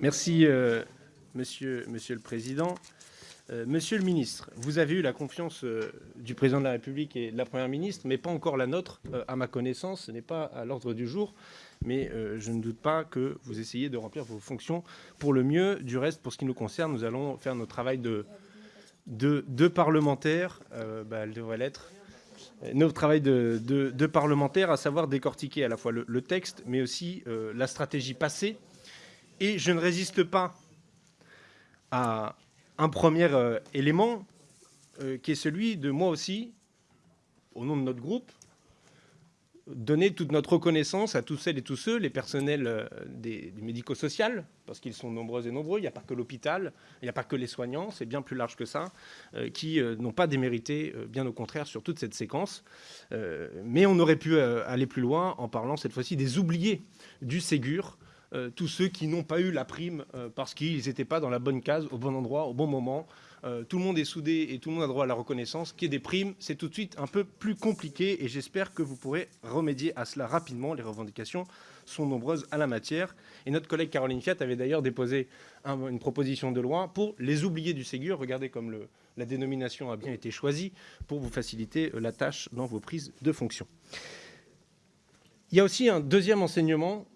Merci, euh, monsieur, le Président. Euh, monsieur le ministre, vous avez eu la confiance euh, du Président de la République et de la Première ministre, mais pas encore la nôtre, à ma connaissance. Ce n'est pas à l'ordre du jour, mais je ne doute pas que vous essayez de remplir vos fonctions pour le mieux. Du reste, pour ce qui nous concerne, nous allons faire notre travail de, parlementaires. Bah, elle devrait l'être notre travail de, parlementaire, à savoir décortiquer à la fois le, texte, mais aussi la stratégie passée et je ne résiste pas à un premier euh, élément euh, qui est celui de moi aussi, au nom de notre groupe, donner toute notre reconnaissance à tous celles et tous ceux, les personnels euh, des, du médico-social, parce qu'ils sont nombreux et nombreux, il n'y a pas que l'hôpital, il n'y a pas que les soignants, c'est bien plus large que ça, qui n'ont pas démérité, bien au contraire, sur toute cette séquence. mais on aurait pu aller plus loin en parlant cette fois-ci des oubliés du Ségur, euh, tous ceux qui n'ont pas eu la prime euh, parce qu'ils n'étaient pas dans la bonne case, au bon endroit, au bon moment. Euh, tout le monde est soudé et tout le monde a droit à la reconnaissance. Qui est des primes, c'est tout de suite un peu plus compliqué et j'espère que vous pourrez remédier à cela rapidement. Les revendications sont nombreuses à la matière. Et notre collègue Caroline Fiat avait d'ailleurs déposé une proposition de loi pour les oubliés du Ségur. Regardez comme la dénomination a bien été choisie pour vous faciliter la tâche dans vos prises de fonction. Il y a aussi un deuxième enseignement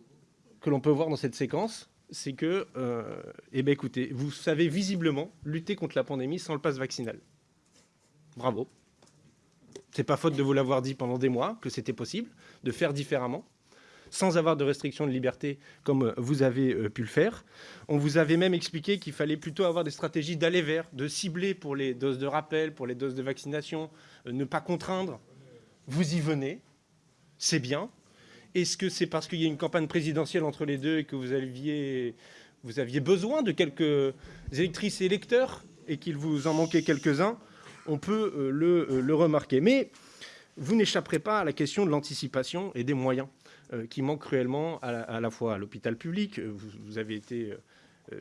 que l'on peut voir dans cette séquence, c'est que, euh, eh bien, écoutez, vous savez visiblement lutter contre la pandémie sans le passe vaccinal. Bravo. C'est pas faute de vous l'avoir dit pendant des mois que c'était possible de faire différemment, sans avoir de restrictions de liberté comme vous avez euh, pu le faire. On vous avait même expliqué qu'il fallait plutôt avoir des stratégies d'aller vers, de cibler pour les doses de rappel, pour les doses de vaccination, euh, ne pas contraindre. Vous y venez, c'est bien, est-ce que c'est parce qu'il y a une campagne présidentielle entre les deux et que vous aviez, vous aviez besoin de quelques électrices et électeurs et qu'il vous en manquait quelques-uns On peut euh, euh, le, remarquer. Mais vous n'échapperez pas à la question de l'anticipation et des moyens euh, qui manquent cruellement à la, fois à l'hôpital public. vous, avez été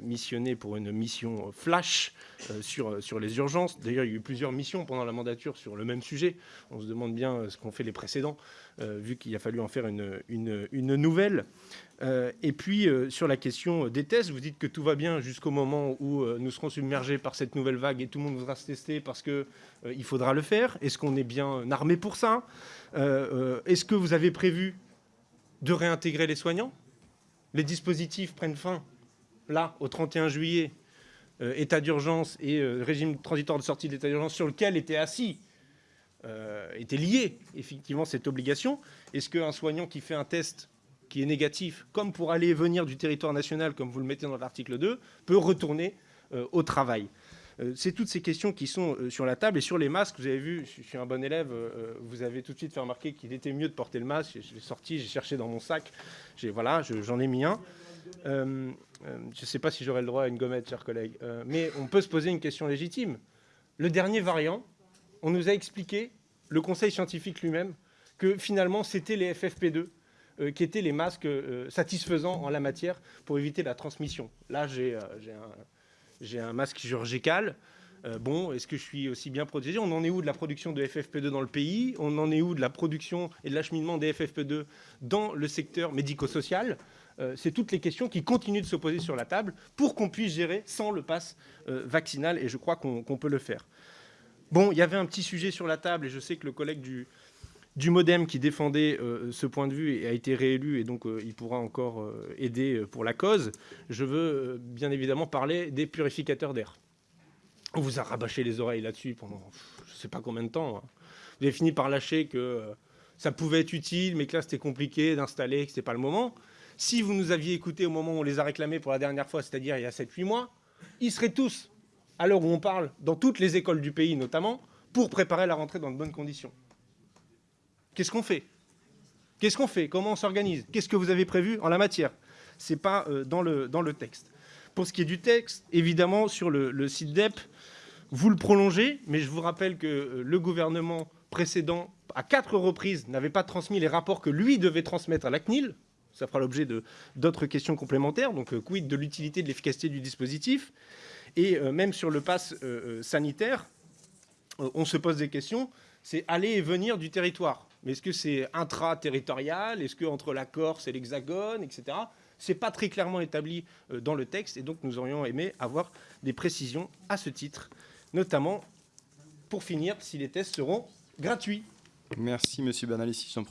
missionné pour une mission flash euh, sur, euh, sur les urgences. D'ailleurs, il y a eu plusieurs missions pendant la mandature sur le même sujet. On se demande bien ce qu'ont fait les précédents, vu qu'il a fallu en faire une, une, nouvelle. et puis, sur la question des tests, vous dites que tout va bien jusqu'au moment où nous serons submergés par cette nouvelle vague et tout le monde voudra se tester parce qu'il il faudra le faire. Est-ce qu'on est bien armé pour ça? Est-ce que vous avez prévu de réintégrer les soignants? Les dispositifs prennent fin là, au 31 juillet, euh, état d'urgence et euh, régime transitoire de sortie de l'état d'urgence sur lequel était assis, euh, était lié effectivement cette obligation. Est-ce qu'un soignant qui fait un test qui est négatif, comme pour aller et venir du territoire national, comme vous le mettez dans l'article 2, peut retourner au travail? C'est toutes ces questions qui sont sur la table. Et sur les masques, vous avez vu, je suis un bon élève, vous avez tout de suite fait remarquer qu'il était mieux de porter le masque. Je l'ai sorti, j'ai cherché dans mon sac, voilà, j'en ai mis un. Euh, euh, je ne sais pas si j'aurai le droit à une gommette, chers collègues, euh, mais on peut se poser une question légitime. Le dernier variant, on nous a expliqué, le conseil scientifique lui-même, que finalement c'était les FFP2 qui étaient les masques satisfaisants en la matière pour éviter la transmission. Là, j'ai un, un, masque chirurgical. Bon, est-ce que je suis aussi bien protégé? On en est où de la production de FFP2 dans le pays? On en est où de la production et de l'acheminement des FFP2 dans le secteur médico-social? Euh, c'est toutes les questions qui continuent de se poser sur la table pour qu'on puisse gérer sans le pass euh, vaccinal, et je crois qu'on peut le faire. Bon, il y avait un petit sujet sur la table, et je sais que le collègue du, Modem qui défendait euh, ce point de vue a été réélu, et donc il pourra encore aider pour la cause. Je veux bien évidemment parler des purificateurs d'air. On vous a rabâché les oreilles là-dessus pendant je ne sais pas combien de temps. Hein. Vous avez fini par lâcher que ça pouvait être utile, mais que là c'était compliqué d'installer, que ce n'était pas le moment. Si vous nous aviez écouté au moment où on les a réclamés pour la dernière fois, c'est-à-dire il y a 7-8 mois, ils seraient tous, à l'heure où on parle, dans toutes les écoles du pays notamment, pour préparer la rentrée dans de bonnes conditions. Qu'est-ce qu'on fait? Qu'est-ce qu'on fait? Comment on s'organise? Qu'est-ce que vous avez prévu en la matière? Ce n'est pas euh, dans, le, dans le texte. Pour ce qui est du texte, évidemment, sur le, site DEP, vous le prolongez, mais je vous rappelle que euh, le gouvernement précédent, à quatre reprises, n'avait pas transmis les rapports que lui devait transmettre à la CNIL, ça fera l'objet d'autres questions complémentaires. Donc, euh, quid de l'utilité, de l'efficacité du dispositif? Et euh, même sur le pass sanitaire, on se pose des questions. C'est aller et venir du territoire. Mais est-ce que c'est intra-territorial? Est-ce que entre la Corse et l'Hexagone, etc. Ce n'est pas très clairement établi euh, dans le texte et donc nous aurions aimé avoir des précisions à ce titre, notamment pour finir si les tests seront gratuits. Merci, Monsieur Bernalicis. J'en profite